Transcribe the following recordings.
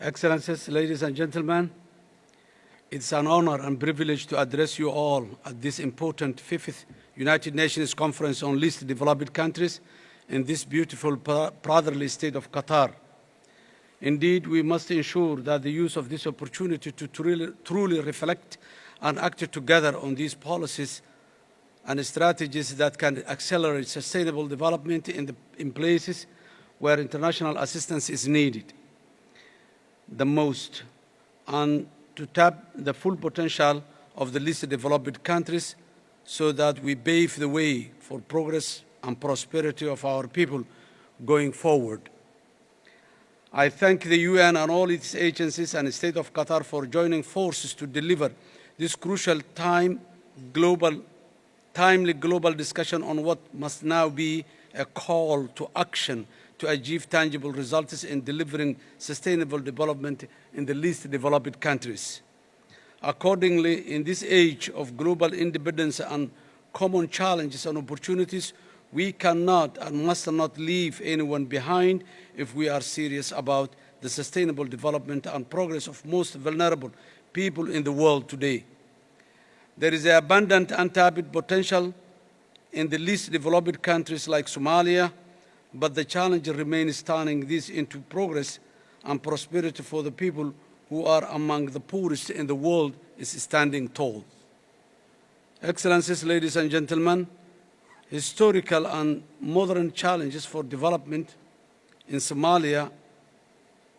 Excellencies, ladies and gentlemen, it's an honor and privilege to address you all at this important fifth United Nations Conference on Least Developed Countries in this beautiful brotherly state of Qatar. Indeed, we must ensure that the use of this opportunity to truly, truly reflect and act together on these policies and strategies that can accelerate sustainable development in, the, in places where international assistance is needed the most and to tap the full potential of the least developed countries so that we pave the way for progress and prosperity of our people going forward. I thank the UN and all its agencies and the State of Qatar for joining forces to deliver this crucial time global, timely global discussion on what must now be a call to action to achieve tangible results in delivering sustainable development in the least developed countries. Accordingly, in this age of global independence and common challenges and opportunities, we cannot and must not leave anyone behind if we are serious about the sustainable development and progress of most vulnerable people in the world today. There is abundant untapped potential in the least developed countries like Somalia, but the challenge remains turning this into progress and prosperity for the people who are among the poorest in the world is standing tall. Excellencies, ladies and gentlemen, historical and modern challenges for development in Somalia,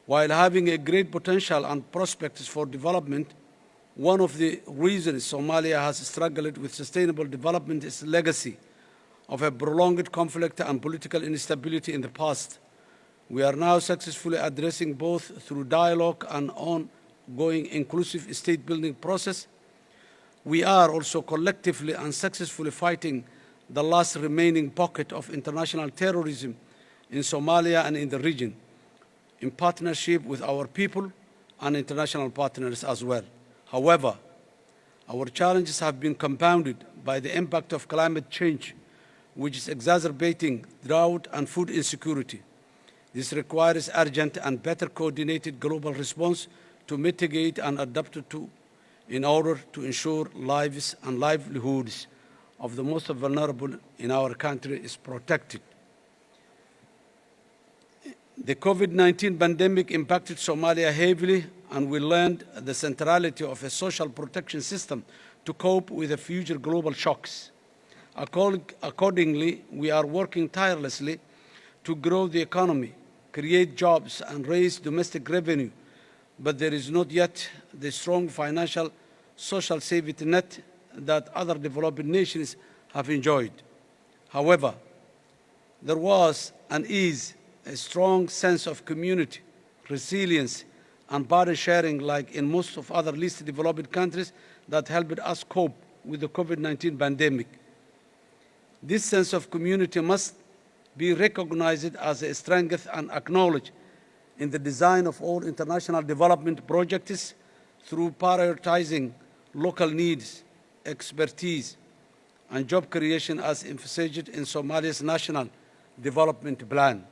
while having a great potential and prospects for development, one of the reasons Somalia has struggled with sustainable development is legacy of a prolonged conflict and political instability in the past. We are now successfully addressing both through dialogue and ongoing inclusive state-building process. We are also collectively and successfully fighting the last remaining pocket of international terrorism in Somalia and in the region, in partnership with our people and international partners as well. However, our challenges have been compounded by the impact of climate change which is exacerbating drought and food insecurity. This requires urgent and better coordinated global response to mitigate and adapt to in order to ensure lives and livelihoods of the most vulnerable in our country is protected. The COVID-19 pandemic impacted Somalia heavily and we learned the centrality of a social protection system to cope with the future global shocks. Accordingly, we are working tirelessly to grow the economy, create jobs, and raise domestic revenue, but there is not yet the strong financial social safety net that other developing nations have enjoyed. However, there was and is a strong sense of community, resilience, and burden sharing like in most of other least developed countries that helped us cope with the COVID-19 pandemic. This sense of community must be recognized as a strength and acknowledged in the design of all international development projects through prioritizing local needs, expertise, and job creation as emphasized in Somalia's National Development Plan.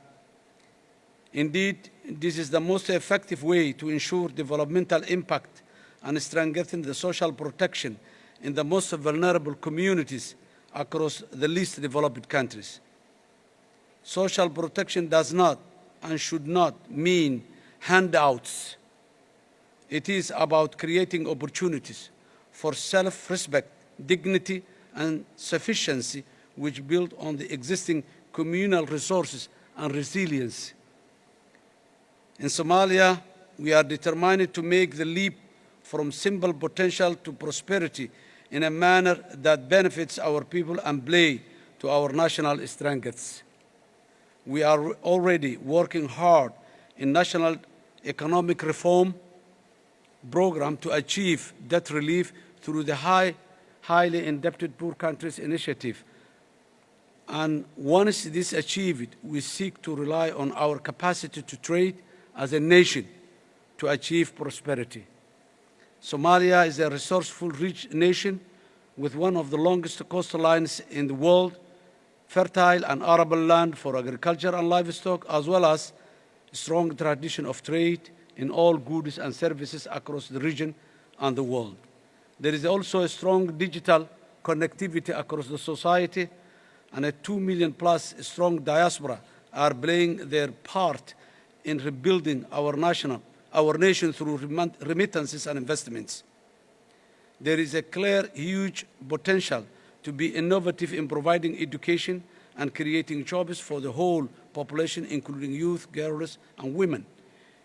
Indeed, this is the most effective way to ensure developmental impact and strengthen the social protection in the most vulnerable communities across the least developed countries. Social protection does not and should not mean handouts. It is about creating opportunities for self-respect, dignity, and sufficiency which build on the existing communal resources and resilience. In Somalia, we are determined to make the leap from simple potential to prosperity in a manner that benefits our people and play to our national strengths. We are already working hard in national economic reform program to achieve debt relief through the high, highly indebted poor countries initiative. And once this achieved, we seek to rely on our capacity to trade as a nation to achieve prosperity. Somalia is a resourceful, rich nation with one of the longest coastlines in the world, fertile and arable land for agriculture and livestock, as well as a strong tradition of trade, in all goods and services across the region and the world. There is also a strong digital connectivity across the society, and a 2 million plus strong diaspora are playing their part in rebuilding our national, our nation through remittances and investments. There is a clear, huge potential to be innovative in providing education and creating jobs for the whole population, including youth, girls, and women.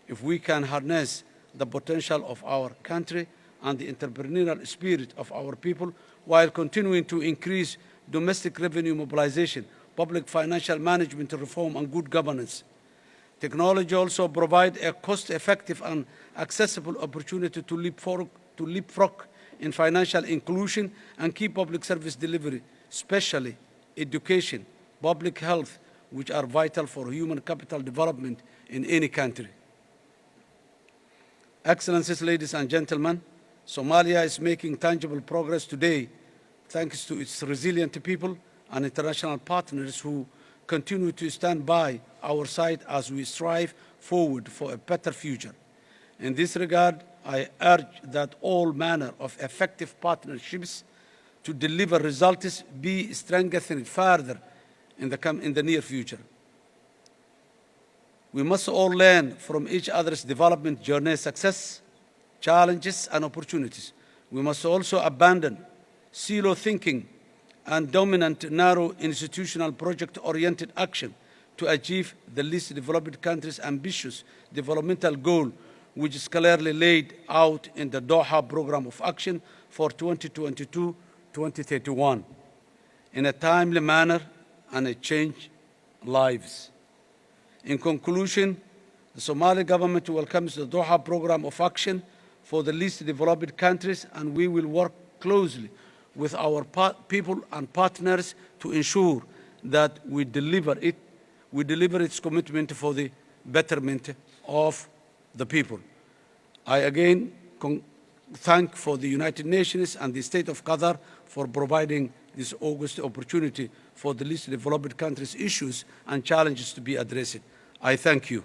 If we can harness the potential of our country and the entrepreneurial spirit of our people while continuing to increase domestic revenue mobilization, public financial management reform, and good governance. Technology also provides a cost-effective and accessible opportunity to leapfrog, to leapfrog in financial inclusion and key public service delivery, especially education, public health, which are vital for human capital development in any country. Excellencies, ladies and gentlemen, Somalia is making tangible progress today thanks to its resilient people and international partners who continue to stand by our side as we strive forward for a better future. In this regard, I urge that all manner of effective partnerships to deliver results be strengthened further in the, in the near future. We must all learn from each other's development journey, success, challenges, and opportunities. We must also abandon silo thinking and dominant narrow institutional project-oriented action to achieve the least developed countries' ambitious developmental goal, which is clearly laid out in the Doha Program of Action for 2022-2031 in a timely manner and a change lives. In conclusion, the Somali government welcomes the Doha Program of Action for the least developed countries and we will work closely with our people and partners to ensure that we deliver it, we deliver its commitment for the betterment of the people. I again thank for the United Nations and the State of Qatar for providing this August opportunity for the least developed countries' issues and challenges to be addressed. I thank you.